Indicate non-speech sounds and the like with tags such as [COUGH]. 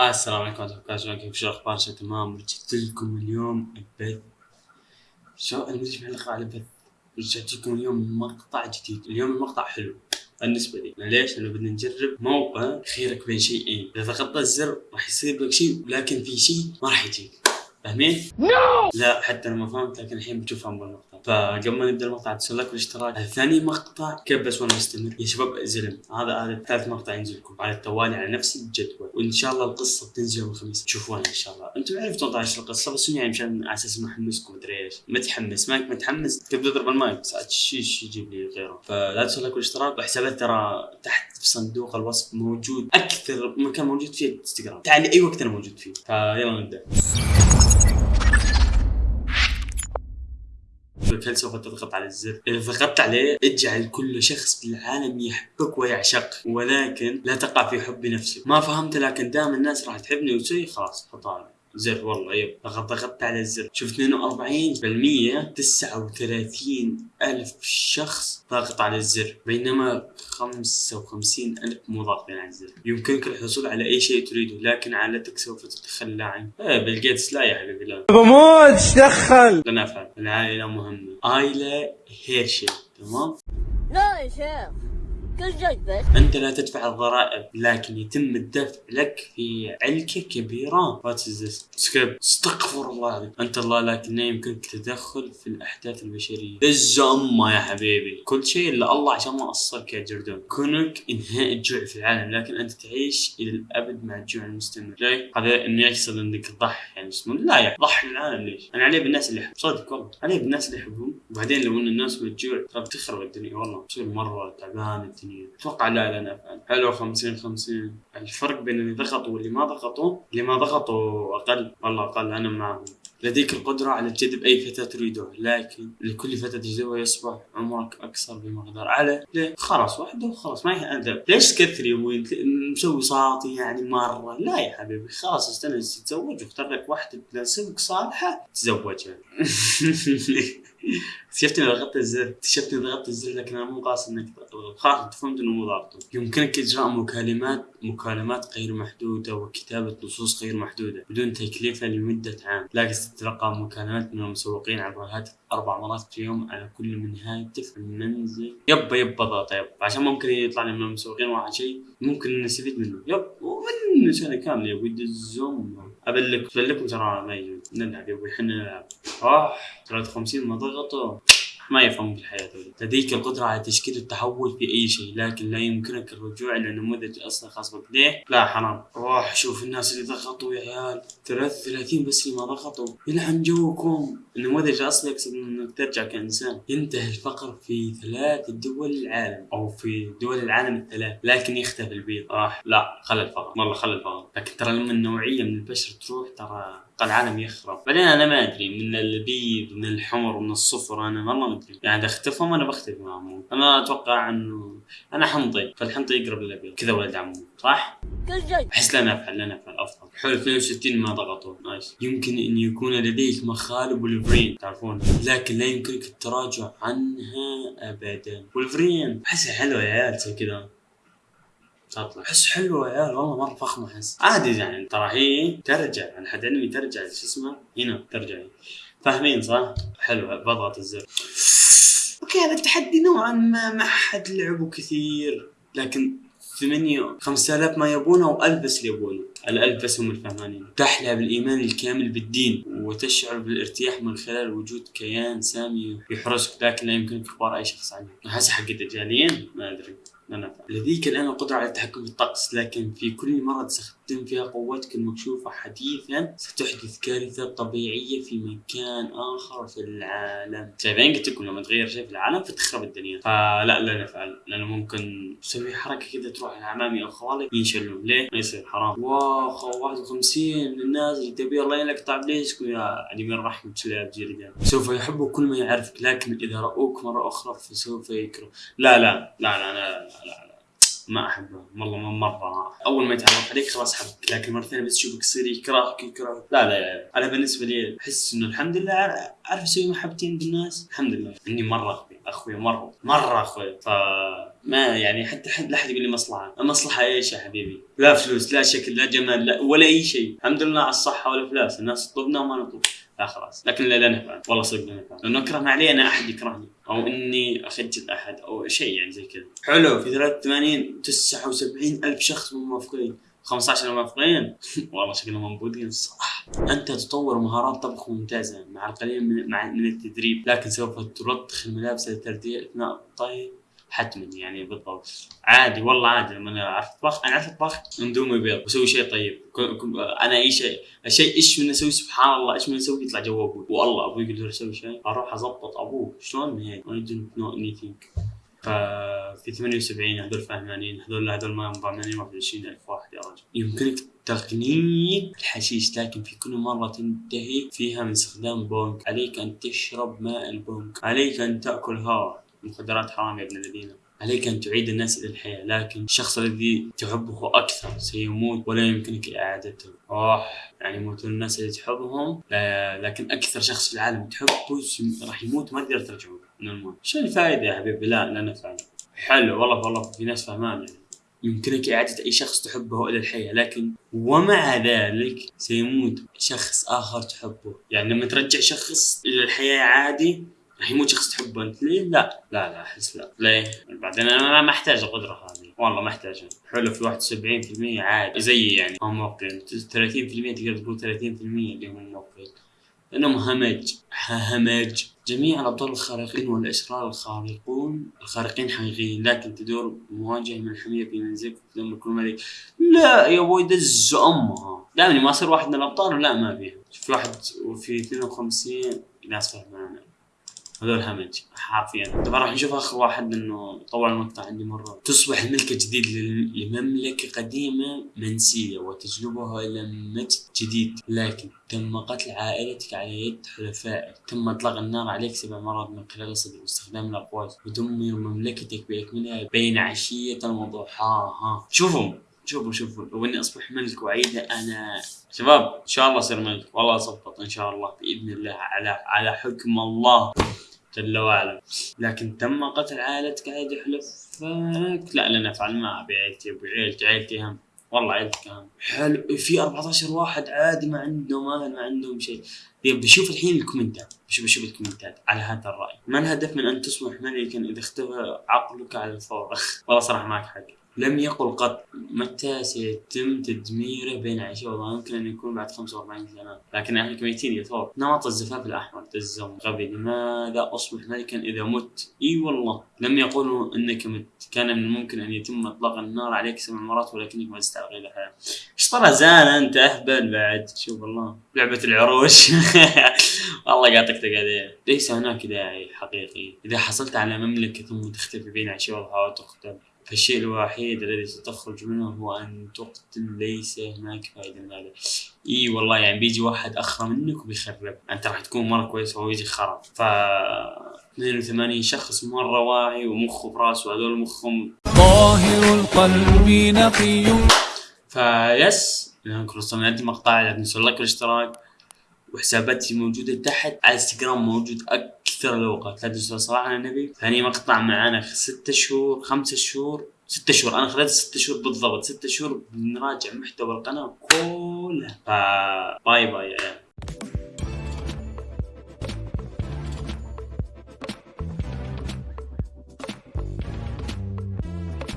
آه السلام عليكم ورحمة الله وبركاته. كيف شو الأخبار؟ شو تمام؟ رجعت لكم اليوم بث شو أنا مدري إيش على بث رجعت لكم اليوم مقطع جديد. اليوم المقطع حلو بالنسبة لي. ليش؟ لأنه بدنا نجرب موقع خيرك بين شيئين. إذا ضغطت الزر راح يصير لك شيء ولكن في شيء ما راح يجيك. فاهمين؟ لا حتى أنا ما فهمت لكن الحين بتفهم بالمقطع. فقبل ما نبدأ المقطع تسوي لايك والاشتراك هذا ثاني مقطع كيف بس وأنا مستمر. يا شباب زلم هذا هذا ثالث مقطع ينزل لكم. على التوالي على نفس الجدول. وإن شاء الله القصة بتنزل يوم الخميس. تشوفوها إن شاء الله. أنتم عرفتوا إيش القصة بس يعني مشان على أساس ما احمسكم مدري إيش. متحمس. ماك متحمس؟ كيف تضرب المايك. ساعات شيش يجيب لي غيره. فلا تسوي لايك والاشتراك وحسابات ترى تحت في صندوق الوصف موجود. أكثر مكان موجود فيه الإنستغرام. تعال أي وقت أنا موجود فيه. فيلا نبدأ. سوف تضغط على الزر؟ إذا ضغطت عليه اجعل كل شخص بالعالم يحبك ويعشق ولكن لا تقع في حب نفسك ما فهمت لكن دام الناس راح تحبني وتسوي خلاص حطها زر والله يب ضغط ضغطت على الزر. شوف 42% 39 ألف شخص ضاغط على الزر بينما 55 ألف مو ضاغطين على الزر. يمكنك الحصول على أي شيء تريده لكن عائلتك سوف تتخلى عنك إيه بيل جيتس لا يا حبيبي لا بموت دخل لن أفعل العائلة مهمة. آيلا هيرشي تمام؟ لا يا. شيخ كل جذبت أنت لا تدفع الضرائب لكن يتم الدفع لك في علكة كبيرة. وات سكيب استغفر الله العظيم. أنت الله لكن يمكنك التدخل في الأحداث البشرية. الزمة يا حبيبي. كل شيء إلا الله عشان ما أصلك يا جردون. كونك إنهاء الجوع في العالم لكن أنت تعيش إلى الأبد مع الجوع المستمر. ليه؟ هذا إنه يقصد إنك تضحي يعني اسمه؟ لا يا ضحي العالم ليش؟ أنا عليه بالناس اللي يحب صدق والله. عليه بالناس اللي يحبهم وبعدين لو إن الناس بالجوع ترى بتخرب الدنيا والله. تصير مرة تعبان الدنيا أتوقع لا لا نفعل حلو 50 50 الفرق بين اللي ضغطوا واللي ما ضغطوا اللي ما ضغطوا أقل. والله أقل. أنا معهم لديك القدرة على جذب أي فتاة تريدها لكن لكل فتاة تجذبها يصبح عمرك أكثر بمقدار على ليه؟ خلاص واحدة وخلاص ما أدب. ليش تكثر يا أبوي؟ مسوي صاطي يعني مرة. لا يا حبيبي خلاص استنى تتزوج واختار لك واحدة تناسبك صالحة تزوجها [LAUGHS] اكتشفت اني ضغطت الزر اكتشفت اني ضغطت الزر لكن أنا مو قاصد إنك خلاص فهمت إنه مو ضابطه. يمكنك إجراء مكالمات مكالمات غير محدودة وكتابة نصوص غير محدودة بدون تكلفه لمدة عام. لكن ستتلقى مكالمات من المسوقين عبر الهاتف أربع مرات في اليوم على كل من هاتف المنزل يب يب ضغط يب عشان ممكن يطلع لي من المسوقين واحد شيء ممكن نستفيد منه. يب ومن سنه كاملة. يا ولد الزوم. ابلك ابلكم ترى ما يجون نلعب يا أبوي إحنا نلعب. آه 53 ما ضغطوا. ما يفهمون الحياة. لديك القدرة على تشكيل التحول في أي شيء لكن لا يمكنك الرجوع إلى نموذج أصلا خاص بك. ليه؟ لا حرام. روح شوف الناس اللي ضغطوا يا عيال. 33 بس اللي ما ضغطوا. يلعن جوكم. النموذج الأصلي يقصد إنك ترجع كإنسان. ينتهي الفقر في ثلاث دول العالم أو في دول العالم الثلاث لكن يختفي البيض. راح. لا خلى الفقر. والله خلى الفقر. لكن ترى لما النوعية من البشر تروح ترى العالم يخرب. بعدين أنا ما أدري من البيض من الحمر ومن الصفر. أنا والله ادري يعني اذا اختفوا أنا بختفي معهم أنا أتوقع انه أنا حمضي فالحمضي يقرب للأبيض. كذا ولد عمو. صح؟ أحس لا نفعل لا نفعل. أفضل. حلو 62 ما ضغطوا. نايس. يمكن إن يكون لديك مخالب ولفرين تعرفون. لكن لا يمكنك التراجع عنها ابدا. ولفرين احسها حلوة يا عيال زي كذا. تطلع. أحس حلوة يا عيال. والله مرة فخمة أحس. عادي يعني. ترى هي ترجع. يعني حد علمي ترجع شو اسمه؟ هنا ترجع. فاهمين صح؟ حلو بضغط الزر. okay هذا التحدي نوعا ما ما حد لعبه كثير لكن ثمانية خمسة آلاف ما يبونه وألف بس اللي يبونه. الألف بس هم الفهمانين تحلى بالإيمان الكامل بالدين وتشعر بالارتياح من خلال وجود كيان سامي يحرسك لكن لا يمكنك إخبار أي شخص عنه. هسه حق الدجالين ما أدري. لديك الآن القدرة على التحكم في الطقس لكن في كل مرة تستخدم فيها قوتك المكشوفة حديثا ستحدث كارثة طبيعية في مكان آخر في العالم. شايفين؟ قلت لكم لما تغير شيء في العالم فتخرب الدنيا. فلا لا نفعل لأنه ممكن تسوي حركة كذا تروح لعمامي أو خوالي ينشلون ليه؟ ما يصير حرام. wow 51 من الناس اللي تبي الله يقطع بليسكم يا عديم الرحمة شلاب جيرجان سوف يحبوا كل ما يعرفك لكن إذا رأوك مرة أخرى فسوف يكره. لا لا لا لا, لا, لا, لا, لا. ما أحبه. والله ما مره أول ما يتعرف عليك خلاص حبك. لكن مرة ثانية بس يشوفك يصير يكرهك يكرهك. لا لا لا. أنا بالنسبة لي أحس إنه الحمد لله أعرف أسوي محبتين بالناس. الحمد لله. إني مرة أخوي. أخوي مرة. مرة أخوي. ف ما يعني حتى حد لا أحد يقول لي مصلحة. المصلحه إيش يا حبيبي. لا فلوس لا شكل لا جمال لا ولا أي شيء. الحمد لله على الصحة والافلاس الناس تطلبنا وما نطلب. لا خلاص. لكن لا لا نفع والله صدق لا نفع لأنه اكره ما علي أنا أحد يكرهني. أو إني أخجل أحد أو شيء يعني زي كذا. حلو. في 83 79 ألف شخص مو موافقين 15 موافقين [LAUGHS] والله شكلهم منبوذين الصراحة. أنت تطور مهارات طبخ ممتازة مع القليل من مع من التدريب. لكن سوف تلطخ الملابس للترديه أثناء الطهي. حتما يعني بالضبط. عادي والله عادي لما أنا أعرف اطبخ أنا أعرف اطبخ اندومي بيض بسوي شيء طيب. أنا أي شيء الشيء إيش من أسوي سبحان الله إيش من أسوي يطلع جو أبوي. والله أبوي يقول لي أسوي شيء. أروح أضبط أبوه. شلون؟ هيك I didn't know anything ففي 78 هذول فهمانين. هذول هذول ما ضامنين 21000 واحد يا رجل. يمكنك تقنين الحشيش لكن في كل مرة تنتهي فيها من استخدام بونك. عليك أن تشرب ماء البونك. عليك أن تأكل هواء المخدرات حرام يا ابن الذين. عليك أن تعيد الناس إلى الحياة لكن الشخص الذي تحبه أكثر سيموت ولا يمكنك إعادته. أوه يعني يموتون الناس اللي تحبهم؟ لكن أكثر شخص في العالم تحبه راح يموت ما تقدر ترجعه من الموت. شو الفائدة يا حبيبي؟ لا لا نفع حلو والله والله في ناس فهمان يعني. يمكنك إعادة أي شخص تحبه إلى الحياة لكن ومع ذلك سيموت شخص آخر تحبه. يعني لما ترجع شخص إلى الحياة عادي راح يموت شخص تحبه أنت ليه؟ لا. لا لا أحس لا. ليه؟ بعدين أنا ما أحتاج القدرة هذه. والله ما أحتاجها. حلو في 71% عادي. زيي يعني هم موقعين 30% تقدر تقول 30% اللي هم موقعين لأنهم همج همج. جميع الأبطال الخارقين والأشرار الخارقون الخارقين حقيقيين. لكن تدور مواجهة من الحمية في منزلك تدمر كل ملك لا يا أبوي دز أمها دائما ما أصير واحد من الأبطال لا ما فيها. في واحد وفي 52 ناس فهمانة هذول همج حرفيا. طبعا راح نشوف آخر واحد إنه طول المقطع عندي مرة. تصبح الملكه جديد لمملكة قديمة منسية وتجلبها إلى مجد جديد. لكن تم قتل عائلتك على يد حلفائك. تم إطلاق النار عليك سبع مرات من خلال الصدر واستخدام الأقواس. ودمر مملكتك باكملها بين عشية وضحاها شوفوا. شوفوا شوفوا. لو اني أصبح ملك واعيدها أنا. شباب إن شاء الله أصير ملك. والله اصبط إن شاء الله بإذن الله على على حكم الله. جل وعلا لكن تم قتل عائلتك عادي حلفك؟ لا لا نفعل ما أبي. عيلتي أبو عيلتي عيلتي اهم والله عيلتك اهم حلو. في 14 واحد عادي ما عندهم أهل ما عندهم شيء. بشوف الحين ال comments. بشوف بشوف ال comments على هذا الرأي. ما الهدف من أن تصبح ملكا إذا اختفى عقلك على الفور؟ [LAUGHS] والله صراحة معك حق لم يقل قط. متى سيتم تدميره بين عيشه وضوء يمكن أن يكون بعد 45 سنة. لكن اهلك ميتين يا ثور نمط الزفاف الأحمر. تزم غبي لماذا أصبح ملكا إذا مت؟ إي والله. لم يقولوا إنك مت. كان من الممكن أن يتم إطلاق النار عليك سبع مرات ولكنك ما تستعقل إلى الحياة إيش طلع زان أنت؟ أهبل بعد. شوف والله. لعبة العروش. [LAUGHS] والله قاطك تقعد ليس هناك داعي حقيقي. إذا حصلت على مملكة ثم تختفي بين عشيه وضحاها وتقتل. فالشيء الوحيد الذي ستخرج منه هو أن تقتل ليس هناك فائدة من هذا. إي والله يعني بيجي واحد أخرى منك وبيخرب. أنت راح تكون مرة كويس وهو يجي خرب. ف 82 شخص مرة واعي ومخه براسه هذول مخهم. طاهر القلب نقي. فيس لأنكم وصلنا عندي مقطع لا تنسوا اللايك والاشتراك وحساباتي موجودة تحت على انستغرام موجود أكثر الأوقات. لا تنسوا صراحة على النبي. ثاني مقطع معانا ستة شهور خمسة شهور ستة شهور. أنا خلال ستة شهور بالضبط. ستة شهور بنراجع محتوى القناة كلها باي يا عيال.